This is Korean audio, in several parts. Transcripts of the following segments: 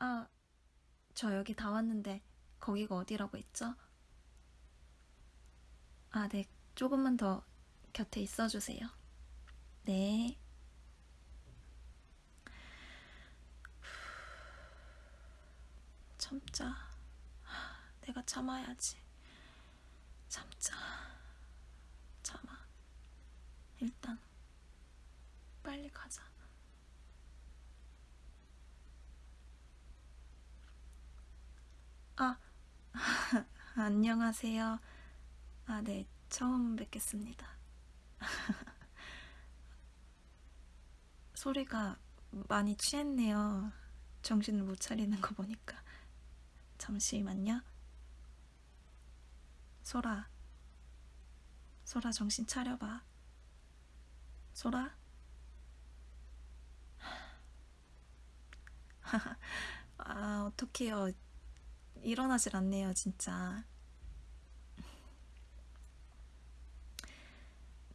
아, 저 여기 다 왔는데 거기가 어디라고 했죠? 아, 네. 조금만 더 곁에 있어 주세요. 네. 참자. 내가 참아야지. 참자. 참아. 일단 빨리 가자. 아, 안녕하세요. 아, 네. 처음 뵙겠습니다. 소리가 많이 취했네요. 정신을 못 차리는 거 보니까. 잠시만요. 소라. 소라 정신 차려봐. 소라? 아, 어떡해요. 일어나질 않네요, 진짜.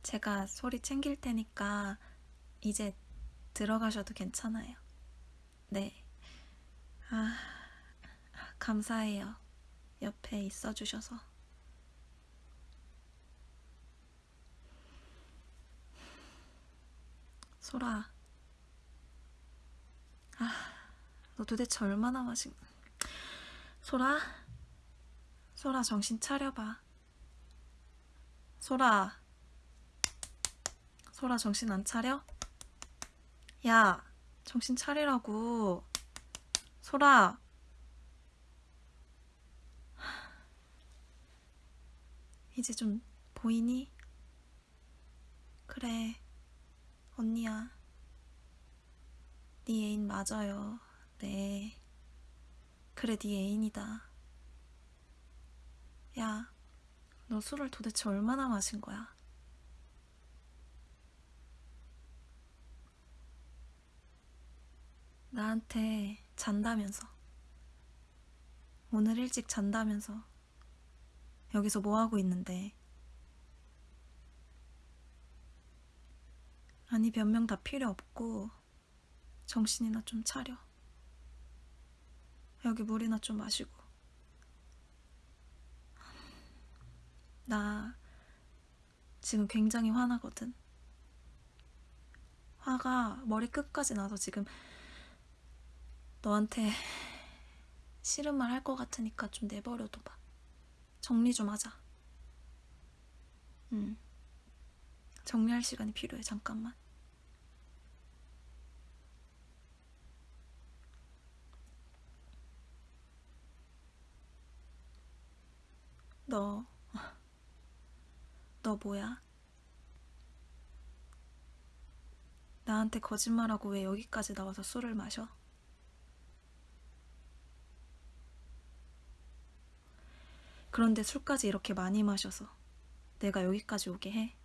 제가 소리 챙길 테니까 이제 들어가셔도 괜찮아요. 네. 아, 감사해요. 옆에 있어 주셔서. 소라. 아, 너 도대체 얼마나 마신... 소라? 소라 정신 차려봐. 소라. 소라 정신 안 차려? 야, 정신 차리라고. 소라. 이제 좀 보이니? 그래, 언니야. 네 애인 맞아요. 네. 그래, 네 애인이다. 야, 너 술을 도대체 얼마나 마신 거야? 나한테 잔다면서. 오늘 일찍 잔다면서. 여기서 뭐 하고 있는데? 아니, 변명 다 필요 없고, 정신이나 좀 차려. 여기 물이나 좀 마시고. 나 지금 굉장히 화나거든. 화가 머리 끝까지 나서 지금 너한테 싫은 말 할 것 같으니까 좀 내버려둬 봐. 정리 좀 하자. 응. 정리할 시간이 필요해, 잠깐만. 너, 너 뭐야? 나한테 거짓말하고 왜 여기까지 나와서 술을 마셔? 그런데 술까지 이렇게 많이 마셔서 내가 여기까지 오게 해?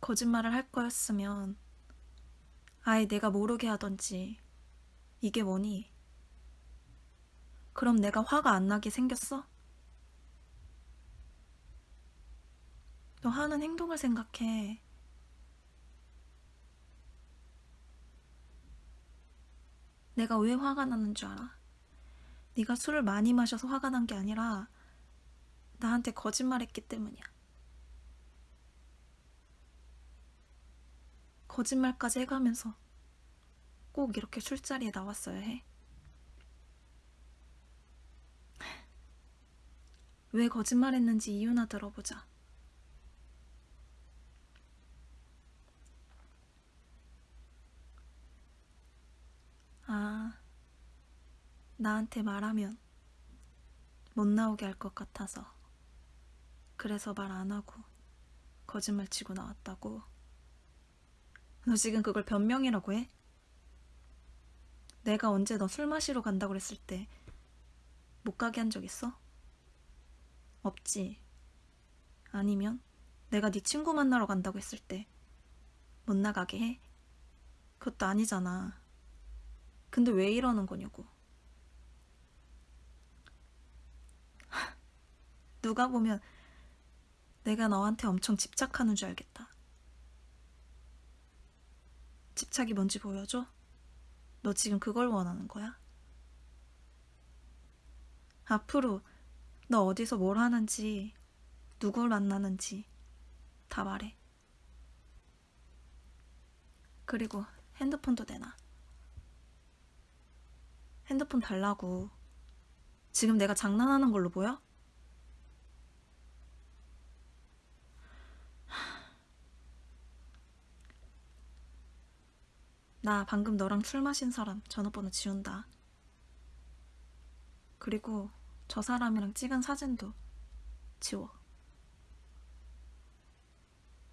거짓말을 할 거였으면 아예 내가 모르게 하던지 이게 뭐니? 그럼 내가 화가 안 나게 생겼어? 너 하는 행동을 생각해. 내가 왜 화가 나는 줄 알아? 네가 술을 많이 마셔서 화가 난 게 아니라 나한테 거짓말했기 때문이야. 거짓말까지 해가면서 꼭 이렇게 술자리에 나왔어야 해. 왜 거짓말했는지 이유나 들어보자. 아, 나한테 말하면 못 나오게 할 것 같아서 그래서 말 안 하고 거짓말 치고 나왔다고. 너 지금 그걸 변명이라고 해? 내가 언제 너 술 마시러 간다고 그랬을 때 못 가게 한 적 있어? 없지. 아니면 내가 네 친구 만나러 간다고 했을 때 못 나가게 해? 그것도 아니잖아. 근데 왜 이러는 거냐고. 누가 보면 내가 너한테 엄청 집착하는 줄 알겠다. 집착이 뭔지 보여줘? 너 지금 그걸 원하는 거야? 앞으로 너 어디서 뭘 하는지, 누굴 만나는지 다 말해. 그리고 핸드폰도 내놔. 핸드폰 달라고. 지금 내가 장난하는 걸로 보여? 나 방금 너랑 술 마신 사람 전화번호 지운다. 그리고 저 사람이랑 찍은 사진도 지워.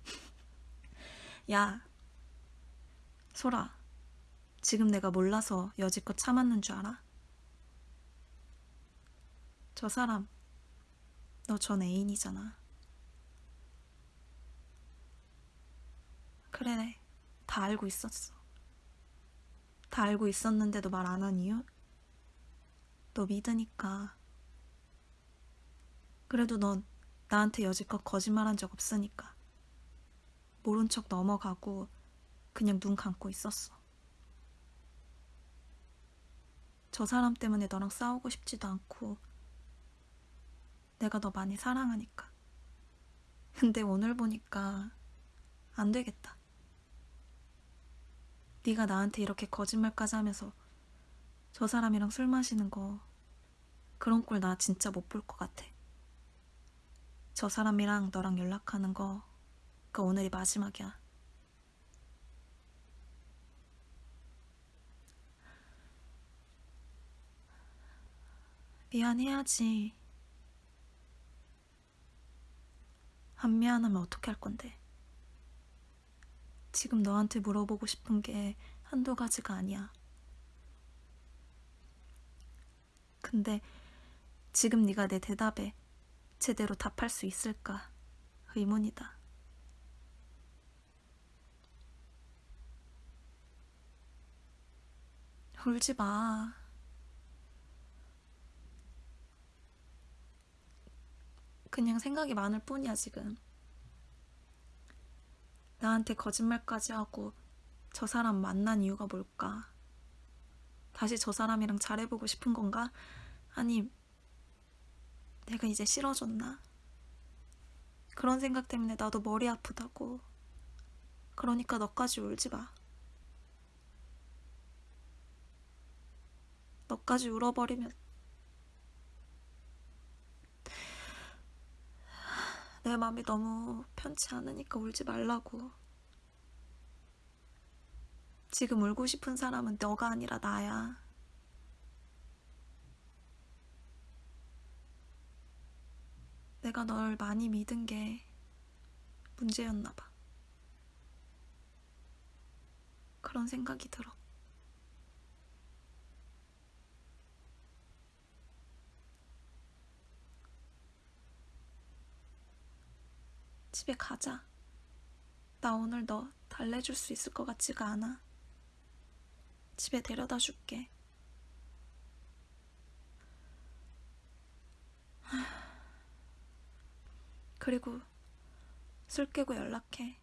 야, 소라. 지금 내가 몰라서 여지껏 참았는 줄 알아? 저 사람, 너 전 애인이잖아. 그래, 다 알고 있었어. 다 알고 있었는데도 말 안 한 이유? 너 믿으니까. 그래도 넌 나한테 여지껏 거짓말한 적 없으니까. 모른 척 넘어가고 그냥 눈 감고 있었어. 저 사람 때문에 너랑 싸우고 싶지도 않고 내가 너 많이 사랑하니까. 근데 오늘 보니까 안 되겠다. 네가 나한테 이렇게 거짓말까지 하면서 저 사람이랑 술 마시는 거 그런 꼴 나 진짜 못 볼 것 같아. 저 사람이랑 너랑 연락하는 거 그 오늘이 마지막이야. 미안해야지. 안 미안하면 어떻게 할 건데? 지금 너한테 물어보고 싶은 게 한두 가지가 아니야. 근데 지금 네가 내 대답에 제대로 답할 수 있을까 의문이다. 울지 마. 그냥 생각이 많을 뿐이야, 지금. 나한테 거짓말까지 하고 저 사람 만난 이유가 뭘까? 다시 저 사람이랑 잘해보고 싶은 건가? 아니, 내가 이제 싫어졌나? 그런 생각 때문에 나도 머리 아프다고. 그러니까 너까지 울지 마. 너까지 울어버리면 내 마음이 너무 편치 않으니까 울지 말라고. 지금 울고 싶은 사람은 너가 아니라 나야. 내가 널 많이 믿은 게 문제였나 봐. 그런 생각이 들어. 집에 가자. 나 오늘 너 달래줄 수 있을 것 같지가 않아. 집에 데려다 줄게. 그리고 술 깨고 연락해.